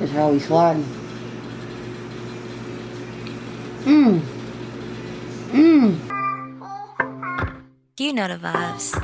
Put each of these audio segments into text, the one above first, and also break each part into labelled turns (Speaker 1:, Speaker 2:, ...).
Speaker 1: That's how we sliding. Mmm. Mmm.
Speaker 2: You know the vibes.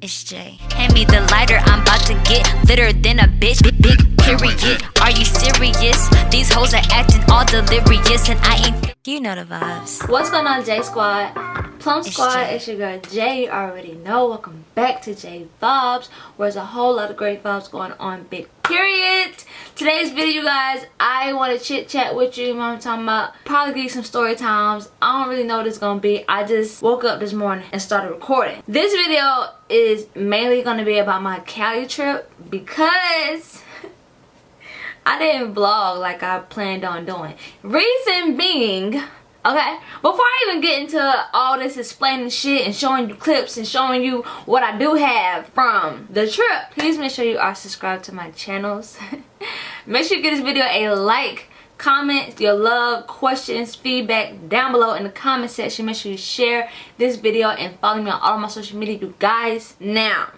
Speaker 2: It's Jay. Hand me the lighter, I'm about to get litter than a bitch. Big, big period. Are you serious? These hoes are acting all delirious, and I ain't. You know the vibes.
Speaker 3: What's going on, J Squad? Plum Squad,
Speaker 2: Jay.
Speaker 3: it's your girl Jay. You already know. Welcome back to Jay Vibes, where there's a whole lot of great vibes going on. Big period. Today's video, guys, I want to chit chat with you. You know what I'm talking about? Probably give you some story times. I don't really know what it's gonna be. I just woke up this morning and started recording. This video is mainly gonna be about my Cali trip because. I didn't vlog like I planned on doing. Reason being, okay, before I even get into all this explaining shit and showing you clips and showing you what I do have from the trip, please make sure you are subscribed to my channels. make sure you give this video a like, comment your love, questions, feedback down below in the comment section. Make sure you share this video and follow me on all my social media, you guys. Now,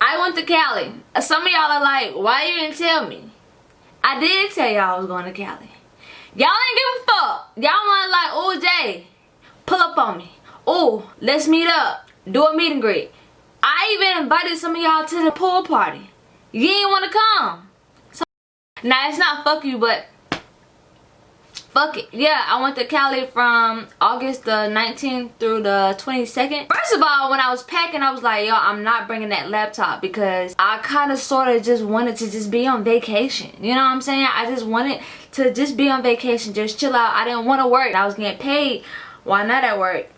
Speaker 3: I went to Cali. Some of y'all are like, why you didn't tell me? I did tell y'all I was going to Cali. Y'all ain't give a fuck. Y'all want like, oh Jay, pull up on me. Oh, let's meet up. Do a meet and greet. I even invited some of y'all to the pool party. You ain't want to come. So, now it's not fuck you, but Fuck it. Yeah, I went to Cali from August the 19th through the 22nd. First of all, when I was packing, I was like, yo, I'm not bringing that laptop because I kind of sort of just wanted to just be on vacation. You know what I'm saying? I just wanted to just be on vacation, just chill out. I didn't want to work. I was getting paid why not at work.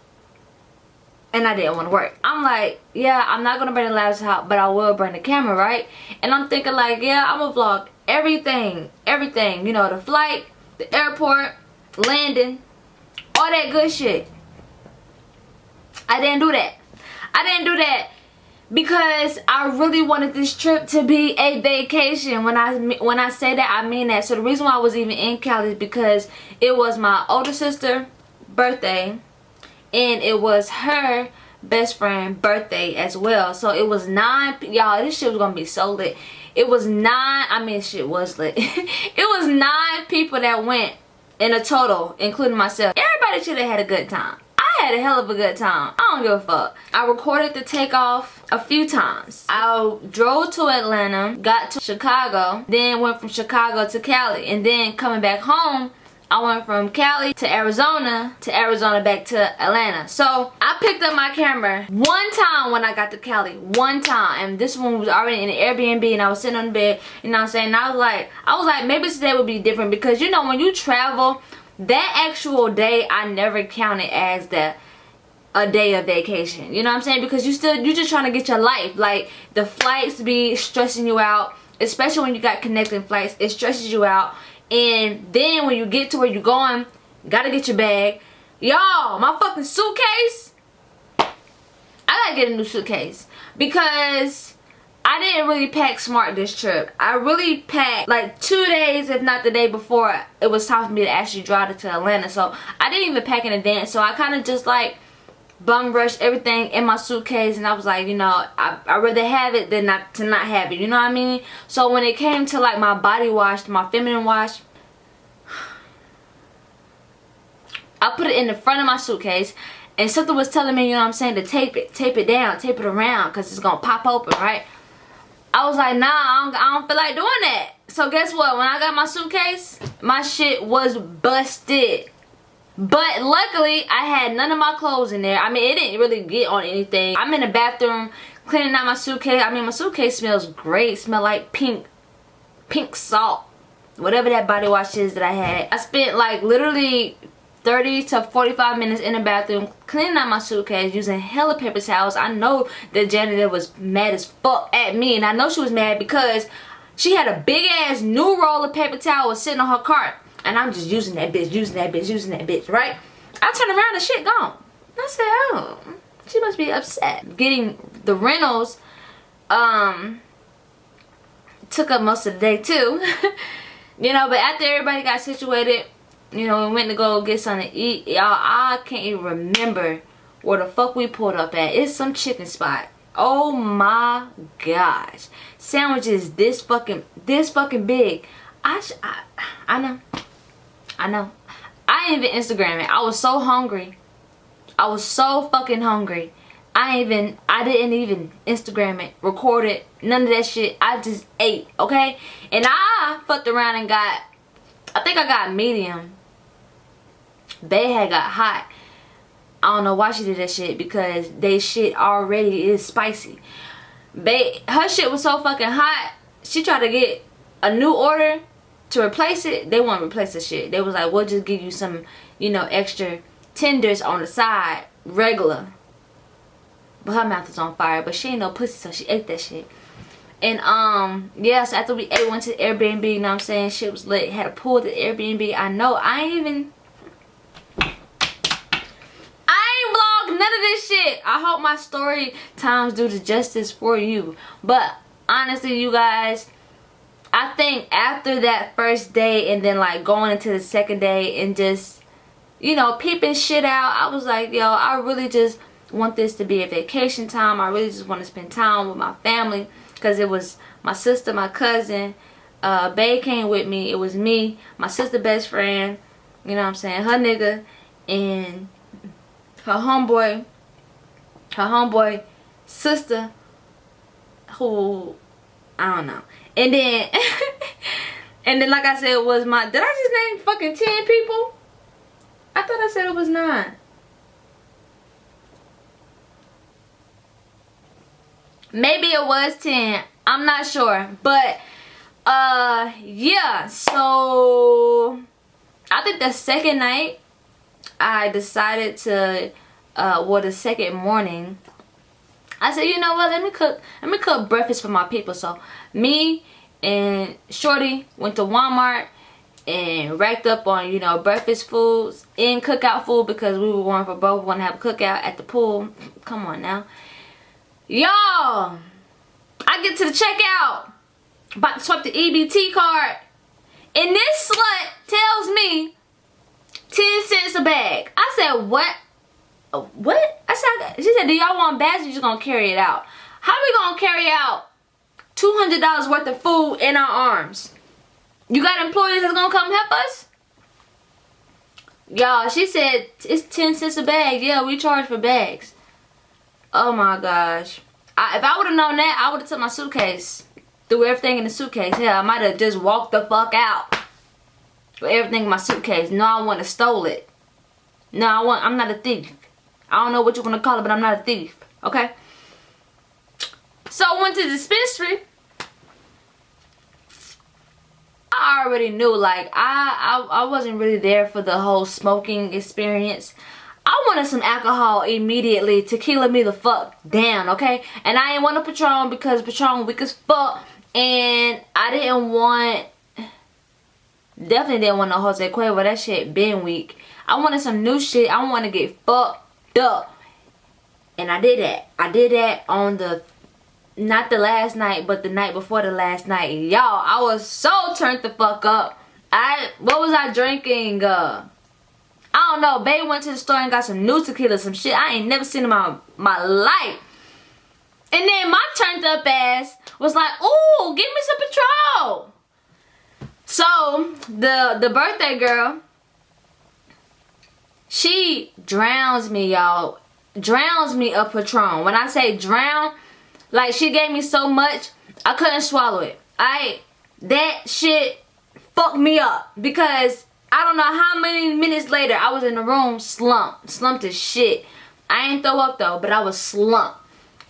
Speaker 3: And I didn't want to work. I'm like, yeah, I'm not going to bring the laptop, but I will bring the camera, right? And I'm thinking like, yeah, I'm to vlog everything, everything. You know, the flight, the airport, landing, all that good shit. I didn't do that. I didn't do that because I really wanted this trip to be a vacation. When I when I say that, I mean that. So the reason why I was even in Cali is because it was my older sister birthday and it was her best friend birthday as well so it was nine y'all this shit was gonna be so lit it was nine i mean shit was lit it was nine people that went in a total including myself everybody should have had a good time I had a hell of a good time. I don't give a fuck. I recorded the takeoff a few times. I drove to Atlanta, got to Chicago, then went from Chicago to Cali, and then coming back home, I went from Cali to Arizona to Arizona back to Atlanta. So I picked up my camera one time when I got to Cali. One time. And this one was already in an Airbnb and I was sitting on the bed. You know what I'm saying? And I was like, I was like, maybe today would be different because you know when you travel, that actual day I never counted as the a day of vacation. You know what I'm saying? Because you still you're just trying to get your life. Like the flights be stressing you out, especially when you got connecting flights. It stresses you out. And then when you get to where you're going, gotta get your bag. Y'all, my fucking suitcase. I gotta get a new suitcase because I didn't really pack smart this trip. I really packed like two days, if not the day before, it was time for me to actually drive to Atlanta. So I didn't even pack in advance. So I kind of just like bum rushed everything in my suitcase and I was like, you know, I, I'd rather have it than not to not have it. You know what I mean? So when it came to like my body wash, my feminine wash, I put it in the front of my suitcase and something was telling me, you know what I'm saying, to tape it, tape it down, tape it around because it's to pop open, right? I was like, nah, I don't, I don't feel like doing that. So guess what? When I got my suitcase, my shit was busted. But luckily, I had none of my clothes in there. I mean, it didn't really get on anything. I'm in the bathroom cleaning out my suitcase. I mean, my suitcase smells great. Smell like pink, pink salt. Whatever that body wash is that I had. I spent like literally 30 to 45 minutes in the bathroom cleaning out my suitcase using hella paper towels. I know the janitor was mad as fuck at me. And I know she was mad because she had a big ass new roll of paper towels sitting on her cart. And I'm just using that bitch, using that bitch, using that bitch, right? I turn around and shit gone. I said, oh, she must be upset. Getting the rentals um, took up most of the day too. you know, but after everybody got situated, you know, we went to go get something to eat. Y'all, I can't even remember where the fuck we pulled up at. It's some chicken spot.
Speaker 2: Oh my gosh. Sandwiches this fucking this fucking big. I I, I know. I know. I didn't even Instagram it. I was so hungry. I was so fucking hungry. I even I didn't even Instagram it, record it, none of that shit. I just ate, okay? And I fucked around and got I think I got medium. They had got hot. I don't know why she did that shit because they shit already is spicy. They her shit was so fucking hot. She tried to get a new order to replace it. They want to replace the shit. They was like, we'll just give you some, you know, extra tenders on the side, regular. But her mouth was on fire. But she ain't no pussy, so she ate that shit. And um, yes, yeah, so after we ate, went to the Airbnb, you know what I'm saying? Shit was lit. Had a pool at the Airbnb. I know, I ain't even I ain't vlogged none of this shit. I hope my story times do the justice for you. But honestly, you guys, I think after that first day and then like going into the second day and just, you know, peeping shit out, I was like, yo, I really just want this to be a vacation time. I really just want to spend time with my family because it was my sister, my cousin, uh, Bay came with me. It was me, my sister best friend, you know what I'm saying, her nigga, and her homeboy, her homeboy sister, who, I don't know. And then, and then like I said, it was my, did I just name fucking 10 people? I thought I said it was 9. Maybe it was 10. I'm not sure. But, uh, yeah. So, I think the second night, I decided to, uh, well, the second morning, I said, you know what, let me cook, let me cook breakfast for my people. So, me and Shorty went to Walmart and racked up on, you know, breakfast foods and cookout food because we were going for both. Want to have a cookout at the pool. Come on now. Y'all, I get to the checkout, about to swipe the EBT card, and this slut tells me 10 cents a bag. I said, what? Uh, what? I said, she said, do y'all want bags or you just gonna carry it out? How we gonna carry out $200 worth of food in our arms? You got employees that's gonna come help us? Y'all, she said it's 10 cents a bag. Yeah, we charge for bags. Oh my gosh. I, if I would have known that, I would have took my suitcase. Threw everything in the suitcase. Yeah, I might have just walked the fuck out with everything in my suitcase. No, I want to stole it. No, I want. I'm not a thief. I don't know what you want to call it, but I'm not a thief. Okay. So I went to the dispensary. I already knew, like, I, I, I wasn't really there for the whole smoking experience. I wanted some alcohol immediately. Tequila me the fuck down, okay? And I didn't want a Patron because Patron weak as fuck. And I didn't want Definitely didn't want no Jose Cuervo. That shit been weak. I wanted some new shit. I want to get fucked up. And I did that. I did that on the, not the last night, but the night before the last night. Y'all, I was so turned the fuck up. I, what was I drinking? Uh, I don't know. Babe went to the store and got some new tequila, some shit I ain't never seen in my, my life. And then my turned up ass was like, ooh, give me some Patrol. So the the birthday girl, she drowns me, y'all. Drowns me a Patron. When I say drown, like she gave me so much, I couldn't swallow it. I that shit fucked me up because I don't know how many minutes later I was in the room slumped, slumped as shit. I ain't throw up though, but I was slumped.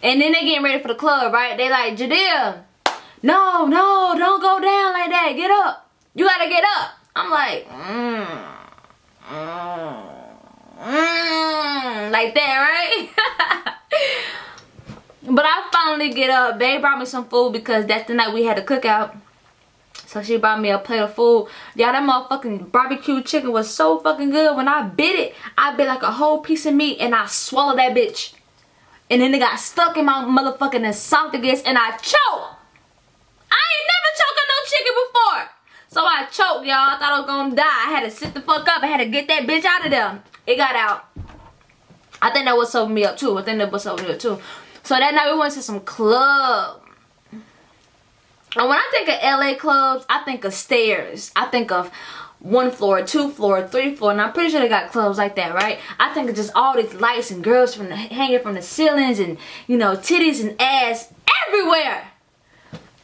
Speaker 2: And then they getting ready for the club, right? They like, Jadea, no, no, don't go down like that. Get up. You gotta get up. I'm like, mm, mm, mm, like that, right? but I finally get up. They brought me some food because that's the night we had a cookout. So she brought me a plate of food. Y'all, that motherfucking barbecue chicken was so fucking good. When I bit it, I bit like a whole piece of meat and I swallowed that bitch. And then it got stuck in my motherfucking esophagus and I choked. I ain't never choked on no chicken before. So I choked, y'all. I thought I was gonna die. I had to sit the fuck up. I had to get that bitch out of there. It got out. I think that was sober me up too. I think that was sober me up too. So that night we went to some club. And when I think of LA clubs, I think of stairs. I think of one floor, two floor, three floor, and I'm pretty sure they got clubs like that, right? I think of just all these lights and girls from the, hanging from the ceilings and, you know, titties and ass everywhere.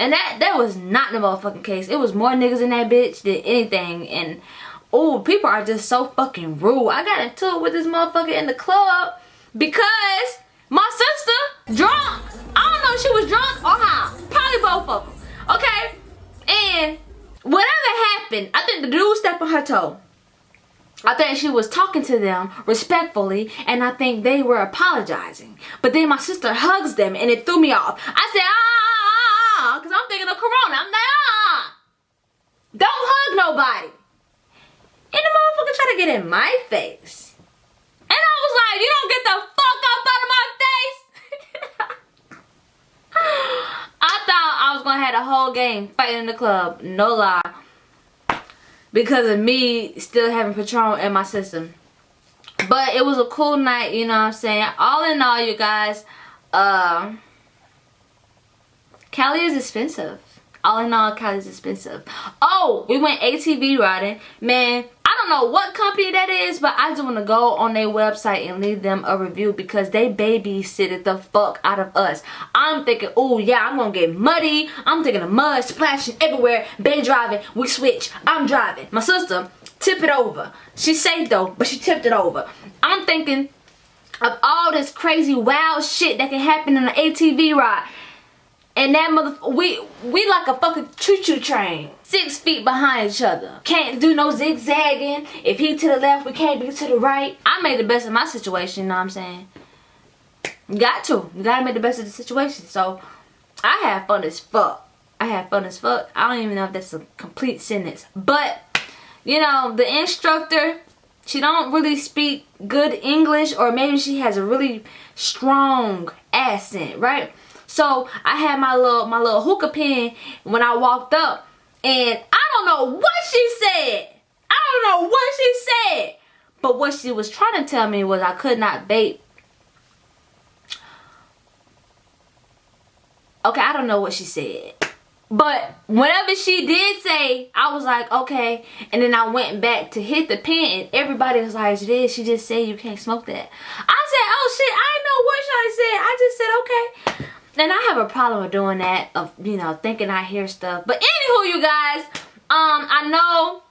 Speaker 2: And that that was not the motherfucking case. It was more niggas in that bitch than anything. And oh, people are just so fucking rude. I got into it with this motherfucker in the club because my sister drunk. I don't know if she was drunk or how. Probably both of them. Okay? And whatever happened, I think the dude stepped on her toe. I think she was talking to them respectfully and I think they were apologizing. But then my sister hugs them and it threw me off. I said, ah, ah, ah, ah because I'm thinking of Corona. I'm like, ah, don't hug nobody. And the motherfucker tried to get in my face. And I was like, you don't get the fuck up out of my face. I thought I was going to have a whole game fighting in the club. No lie. Because of me still having Patron in my system. But it was a cool night, you know what I'm saying? All in all, you guys, uh, Cali is expensive. All in all, Cali's expensive. Oh, we went ATV riding. Man, I don't know what company that is, but I just want to go on their website and leave them a review because they babysitted the fuck out of us. I'm thinking, oh yeah, I'm to get muddy. I'm thinking of mud splashing everywhere. Ben driving, we switch. I'm driving. My sister, tip it over. She's safe though, but she tipped it over. I'm thinking of all this crazy wild shit that can happen in an ATV ride. And that mother, we, we like a fucking choo-choo train. Six feet behind each other. Can't do no zigzagging. If he to the left, we can't be to the right. I made the best of my situation, you know what I'm saying? Got to. You gotta make the best of the situation. So, I have fun as fuck. I have fun as fuck. I don't even know if that's a complete sentence. But, you know, the instructor, she don't really speak good English or maybe she has a really strong accent, right? So I had my little my little hookah pen when I walked up and I don't know what she said. I don't know what she said. But what she was trying to tell me was I could not vape. Okay, I don't know what she said. But whatever she did say, I was like, okay. And then I went back to hit the pen and everybody was like, did she just said you can't smoke that. I said, oh shit, I know what she said. I just said, okay and I have a problem with doing that of you know thinking I hear stuff. But anywho you guys um I know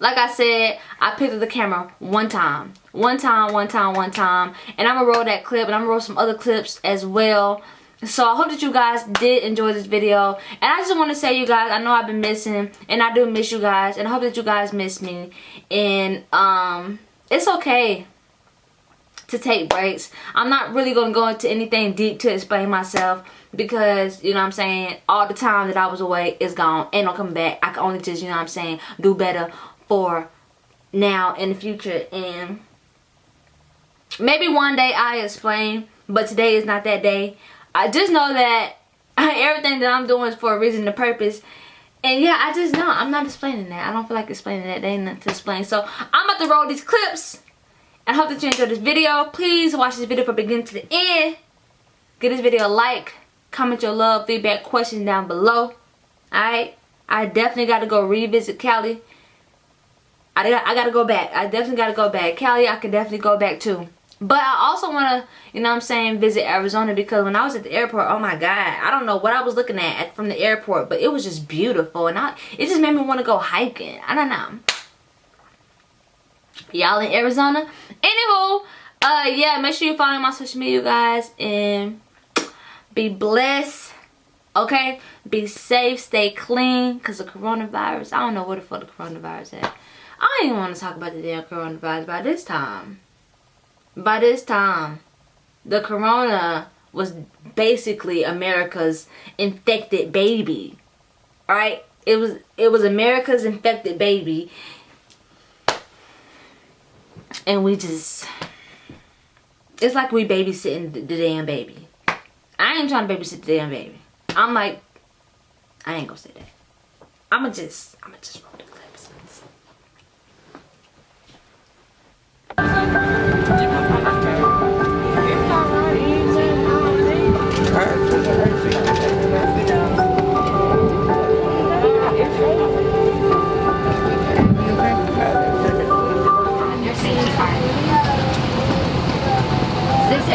Speaker 2: like I said I picked up the camera one time. One time one time one time. And I'm gonna roll that clip and I'm gonna roll some other clips as well. So I hope that you guys did enjoy this video. And I just want to say you guys I know I've been missing and I do miss you guys and I hope that you guys miss me. And um it's okay to take breaks. I'm not really going to go into anything deep to explain myself because, you know I'm saying, all the time that I was away is gone. and no coming back. I can only just, you know I'm saying, do better for now in the future. And maybe one day I explain, but today is not that day. I just know that everything that I'm doing is for a reason and a purpose. And yeah, I just know I'm not explaining that. I don't feel like explaining that. They ain't nothing to explain. So I'm about to roll these clips I hope that you enjoyed this video. Please watch this video from beginning to the end. Give this video a like. Comment your love, feedback, questions down below. Alright? I definitely got to go revisit Cali. I, I got to go back. I definitely got to go back. Cali, I could definitely go back too. But I also want to, you know I'm saying, visit Arizona because when I was at the airport, oh my God, I don't know what I was looking at from the airport, but it was just beautiful. And I, it just made me want to go hiking. I don't know y'all in Arizona. Anywho, uh, yeah, make sure you follow my social media, you guys, and be blessed. Okay, be safe, stay clean, cause the coronavirus. I don't know where the fuck the coronavirus at. I don't even want to talk about the damn coronavirus by this time. By this time, the corona was basically America's infected baby. Right? It was it was America's infected baby and we just it's like we babysitting the, damn baby. I ain't trying to babysit the damn baby. I'm like i ain't gonna say that. I'ma just i'ma just roll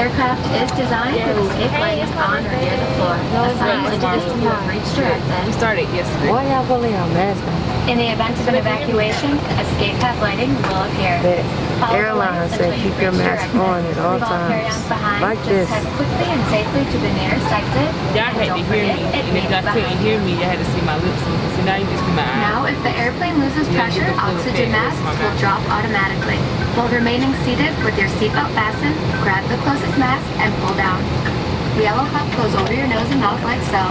Speaker 2: the clips is designed with escape lighting on or near the floor. Assigned linkages to move reached your exit.
Speaker 4: We started yesterday.
Speaker 5: Why y'all gonna leave our mask on?
Speaker 2: In the event of an evacuation, escape path lighting will appear.
Speaker 5: The
Speaker 2: Follow the
Speaker 5: airline
Speaker 2: lights
Speaker 5: said
Speaker 2: until
Speaker 5: keep your mask on at all times. Like
Speaker 2: Just
Speaker 5: this.
Speaker 2: head quickly and safely to the nearest exit.
Speaker 4: Y'all
Speaker 2: And
Speaker 4: had to hear me,
Speaker 2: forget,
Speaker 4: and if y'all couldn't hear me, y'all had to see my lips moving. So now you just see my eyes.
Speaker 2: Now, if the airplane loses pressure,
Speaker 4: get the full
Speaker 2: oxygen masks will drop automatically. While remaining seated with your seatbelt fastened, grab the closest mask and pull down. The yellow cup goes over your nose and mouth like so.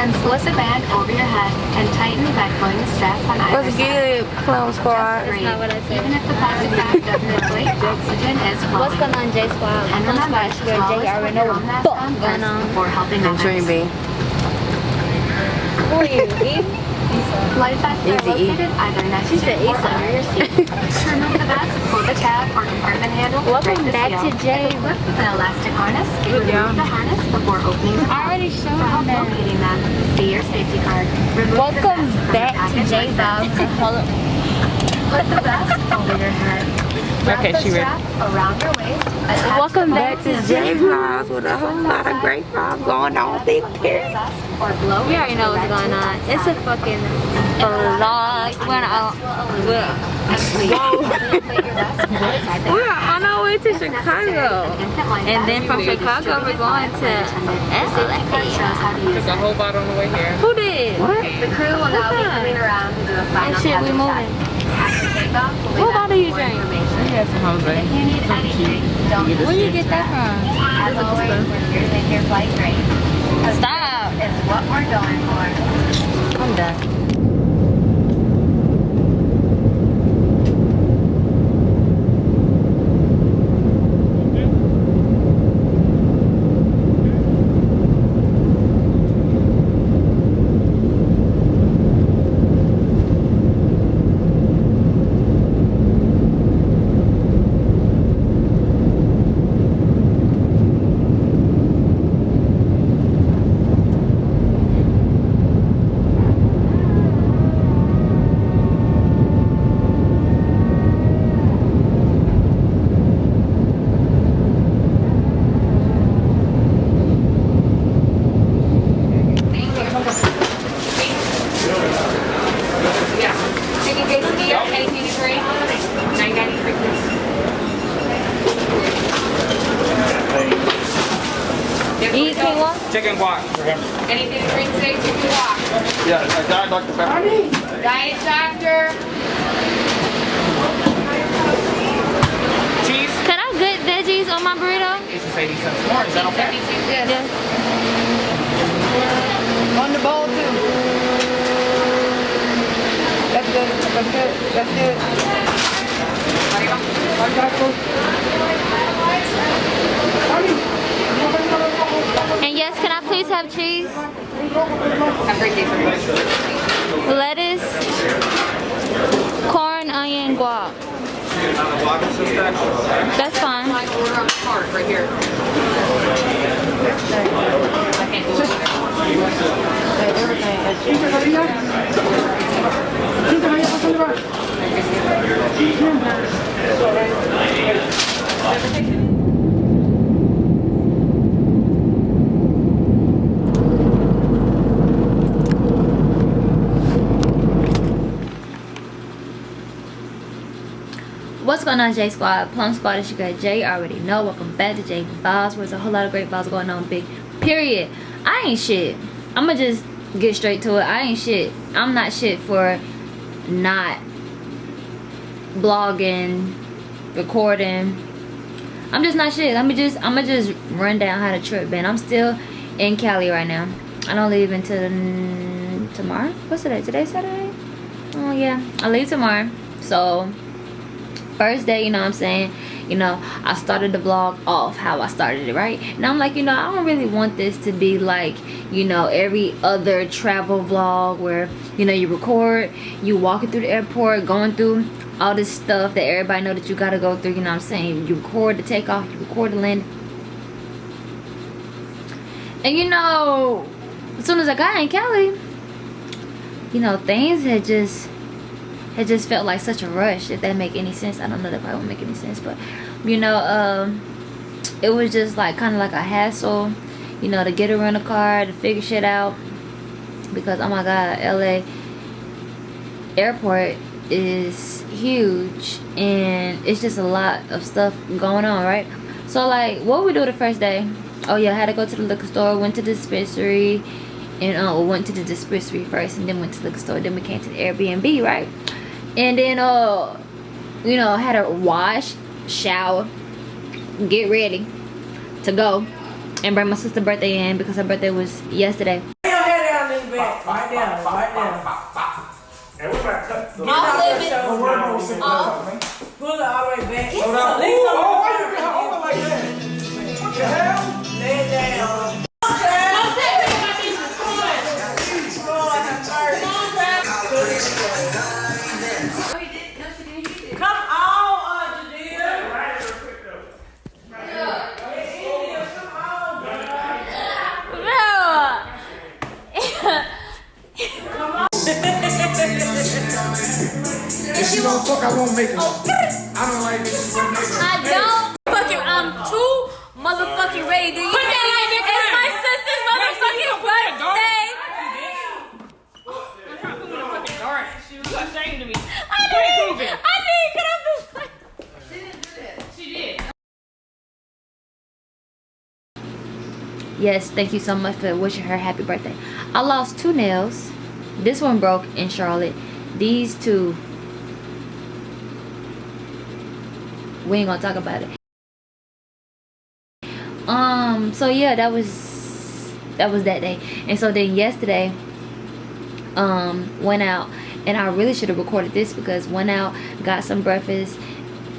Speaker 2: Then slip a band over your head and tighten by pulling the straps on either
Speaker 5: What's
Speaker 2: side.
Speaker 5: good, Clown Squad?
Speaker 2: Breathe.
Speaker 6: not what I said.
Speaker 2: Even if the plastic bag doesn't inflate, oxygen is flowing.
Speaker 6: What's going on, J Squad?
Speaker 2: And
Speaker 6: Come
Speaker 2: remember,
Speaker 6: Squad,
Speaker 2: as
Speaker 6: Sugar
Speaker 2: well
Speaker 6: J, I already
Speaker 2: put
Speaker 6: know
Speaker 2: your
Speaker 6: what
Speaker 2: own
Speaker 6: the
Speaker 2: mask
Speaker 6: fuck
Speaker 2: on
Speaker 6: going
Speaker 2: first
Speaker 6: on.
Speaker 2: Before helping
Speaker 5: And Dream
Speaker 2: others.
Speaker 5: B.
Speaker 6: Who are you, Eve?
Speaker 2: Life vests are
Speaker 5: Easy
Speaker 2: located either next to
Speaker 6: said
Speaker 2: or
Speaker 6: Issa.
Speaker 2: under your seat. to remove the vest, pull the tab or compartment handle.
Speaker 6: Welcome
Speaker 2: break
Speaker 6: back to J.
Speaker 2: Equipped with an elastic harness, remove the harness before opening the
Speaker 6: I already showed
Speaker 2: For help
Speaker 6: them.
Speaker 2: locating them, see your safety card. Remove
Speaker 6: Welcome
Speaker 2: vest from the
Speaker 6: back to
Speaker 2: package
Speaker 6: J
Speaker 2: like this.
Speaker 6: Vibes. Hold up.
Speaker 2: Put the vest over your head. Wrap
Speaker 4: Okay,
Speaker 2: the
Speaker 4: she ready.
Speaker 2: strap around your waist.
Speaker 6: Welcome back
Speaker 5: to
Speaker 2: the
Speaker 5: J
Speaker 2: zipper.
Speaker 5: Vibes with a whole lot of great vibes going on. Big period.
Speaker 2: Or blow
Speaker 6: We already know what's going on. It's a fucking vlog. We're on, we're, we're on our way to Chicago. And then from Chicago, we're going to LA.
Speaker 4: Took a whole bottle on the way here.
Speaker 6: Who did?
Speaker 5: What?
Speaker 2: The crew will now be coming around to do a final
Speaker 6: shit, we
Speaker 2: cabin
Speaker 6: moving.
Speaker 2: check. After takeoff, we'll be
Speaker 6: What
Speaker 2: back
Speaker 6: bottle
Speaker 2: with
Speaker 6: you
Speaker 2: more
Speaker 6: drink?
Speaker 4: We had some Jose.
Speaker 2: If you need anything, don't
Speaker 6: Where you get that from?
Speaker 2: As always, we're here to make your flight great.
Speaker 6: Stop.
Speaker 2: Is what we're going for.
Speaker 5: I'm done.
Speaker 6: You eat quinoa?
Speaker 7: Chicken guac.
Speaker 8: Anything to drink today, chicken walk.
Speaker 7: Yeah, a Diet Dr. Pepper.
Speaker 8: Diet Doctor.
Speaker 7: Cheese.
Speaker 6: Can I get veggies on my burrito?
Speaker 7: It's just 80 cents more. Is that okay?
Speaker 8: Yes.
Speaker 6: Yes.
Speaker 5: On the bowl too. That's good. That's good. That's good.
Speaker 6: And yes, can I please have cheese?
Speaker 8: Have a great day.
Speaker 6: Lettuce, corn, onion, guac. That's fine.
Speaker 8: My order on the card right here. I.
Speaker 2: What's going on, J Squad? Plum Squad, it's your girl Jay. You already know. Welcome back to J Vibes, where there's a whole lot of great vibes going on. Big period. I ain't shit. I'ma just get straight to it. I ain't shit. I'm not shit for not blogging, recording. I'm just not shit. Let me just I'ma just run down how the trip been. I'm still in Cali right now. I don't leave until tomorrow. What's today? Today Saturday? Oh yeah, I leave tomorrow. So first day, you know what I'm saying? You know, I started the vlog off how I started it, right? And I'm like, you know, I don't really want this to be like, you know, every other travel vlog where, you know, you record, you walking through the airport, going through all this stuff that everybody know that you gotta go through, you know what I'm saying? You record the takeoff, you record the land. And you know, as soon as I got in Cali, you know, things had just it just felt like such a rush if that make any sense. I don't know that probably won't make any sense but you know um it was just like kind of like a hassle you know to get around the car to figure shit out because oh my god la airport is huge and it's just a lot of stuff going on right? So like what we do the first day? Oh yeah i had to go to the liquor store went to the dispensary and uh went to the dispensary first and then went to the liquor store then we came to the airbnb right and then uh you know had a wash shower get ready to go and bring my sister's birthday in because her birthday was yesterday
Speaker 5: Lay your head down, lean back. Right down, right down.
Speaker 7: And we're about to cut the
Speaker 2: I'll live
Speaker 7: the word on six
Speaker 5: Pull it all the way back.
Speaker 7: Hold on.
Speaker 5: Lean some
Speaker 2: thank you so much for wishing her happy birthday. I lost two nails. This one broke in Charlotte. These two. We ain't gonna talk about it. Um, so yeah, that was that was that day. And so then yesterday, um, went out and I really should have recorded this because went out, got some breakfast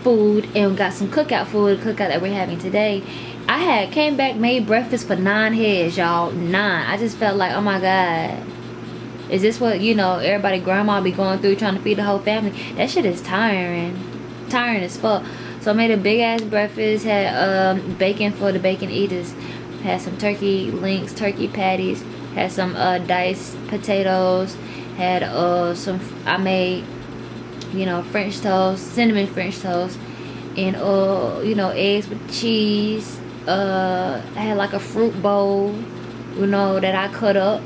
Speaker 2: food and got some cookout food, cookout that we're having today. I had came back, made breakfast for nine heads, y'all. Nine. I just felt like, oh my god. Is this what, you know, everybody grandma be going through trying to feed the whole family? That shit is tiring. Tiring as fuck. So I made a big ass breakfast, had um, bacon for the bacon eaters. Had some turkey links, turkey patties, had some uh, diced potatoes, had uh, some, I made, you know, French toast, cinnamon French toast, and uh, you know, eggs with cheese. Uh, I had like a fruit bowl, you know, that I cut up.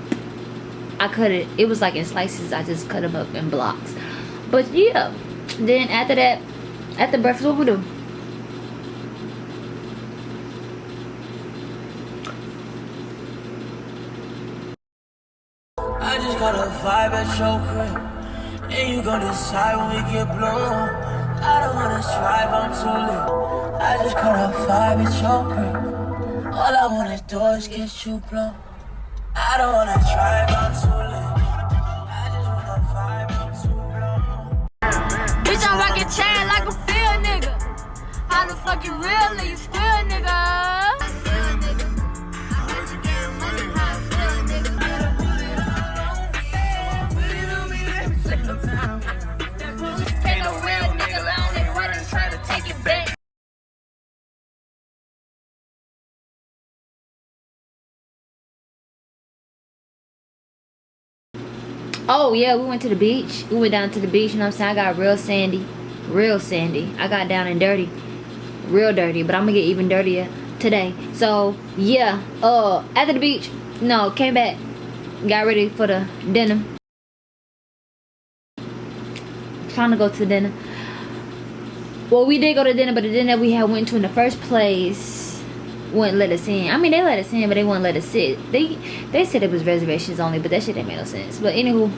Speaker 2: I cut it, it was like in slices, I just cut them up in blocks. But yeah, then after that, after breakfast, what we do?
Speaker 9: I just got a vibe at your crib. And you gon' decide when we get blown. I don't wanna strive, I'm too lit. I just got a vibe at your crib. All I wanna do is get you blown. I don't wanna drive, I'm too lit. I just wanna vibe, I'm too blown.
Speaker 2: Bitch, I'm rocking chain like a field nigga. How the fuck you real you still nigga? Oh yeah, we went to the beach. We went down to the beach, you know what I'm saying? I got real sandy. Real sandy. I got down and dirty. Real dirty. But I'm gonna get even dirtier today. So yeah. Uh after the beach, no, came back. Got ready for the dinner. Trying to go to dinner. Well, we did go to dinner, but the dinner we had went to in the first place wouldn't let us in. I mean, they let us in, but they wouldn't let us sit. They they said it was reservations only, but that shit didn't make no sense. But anywho,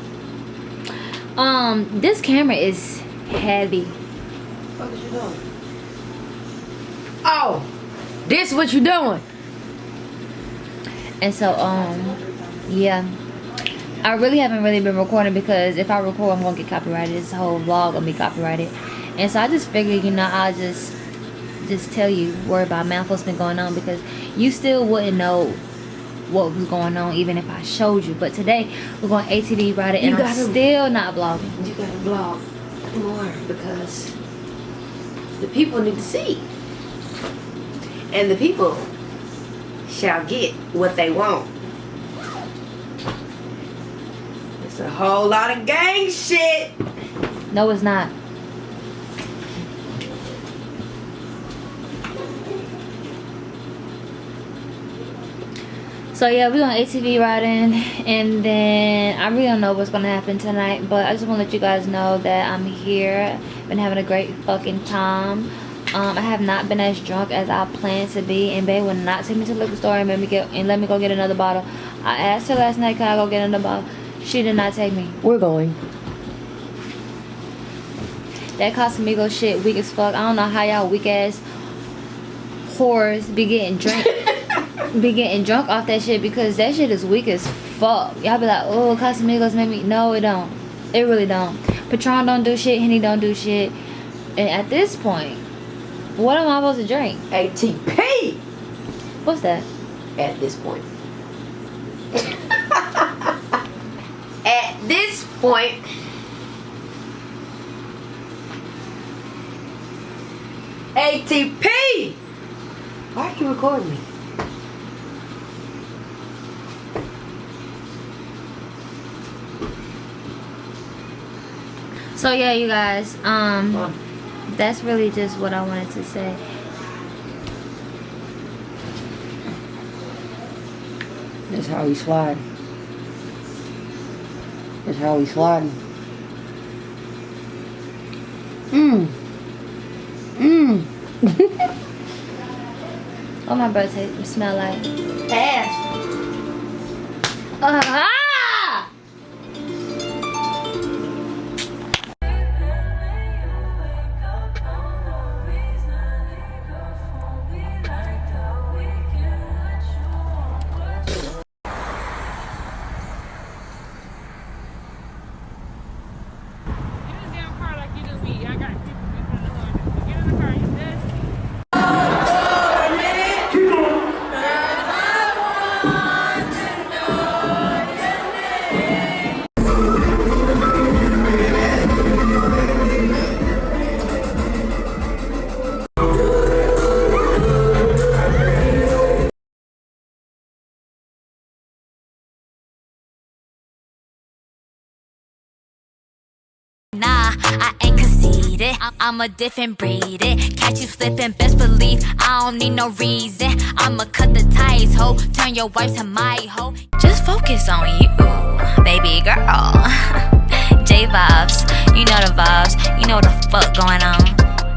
Speaker 2: um, this camera is heavy.
Speaker 5: What is you doing? Oh, this what you doing?
Speaker 2: And so, um, yeah. I really haven't really been recording because if I record, I'm gonna get copyrighted. This whole vlog gonna be copyrighted. And so I just figured, you know, I'll just just tell you word by mouth what's been going on because you still wouldn't know what was going on even if I showed you. But today we're going ATV riding and
Speaker 5: You
Speaker 2: I'm
Speaker 5: gotta-
Speaker 2: still not vlogging.
Speaker 5: You gotta blog more because the people need to see. And the people shall get what they want. It's a whole lot of gang shit.
Speaker 2: No, it's not. So yeah, we're on ATV riding, and then I really don't know what's gonna happen tonight, but I just want to let you guys know that I'm here. Been having a great fucking time. Um, I have not been as drunk as I planned to be, and babe would not take me to the liquor store and let me get and let me go get another bottle. I asked her last night, can I go get another bottle? She did not take me.
Speaker 1: We're going.
Speaker 2: That Casamigo shit weak as fuck. I don't know how y'all weak ass whores be getting drunk be getting drunk off that shit because that shit is weak as fuck. Y'all be like, oh Casamigos make me no it don't. It really don't. Patron don't do shit, Henny don't do shit. And at this point, what am I supposed to drink?
Speaker 1: ATP
Speaker 2: What's that?
Speaker 1: at this point. at this point. ATP! Why are you recording me?
Speaker 2: So yeah, you guys, um that's really just what I wanted to say.
Speaker 1: That's how we slide. That's how we slide. Mmm. Mmm.
Speaker 2: What my breath smell like?
Speaker 1: Ass.
Speaker 2: Ah!
Speaker 10: Get
Speaker 11: I'm, a different breed. It. Catch you slipping, best believe I don't need no reason. I'ma cut the ties, ho. Turn your wife to my hoe. Just focus on you, baby girl. J vibes, you know the vibes. You know the fuck going on.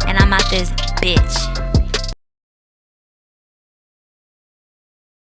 Speaker 11: And I'm out this bitch.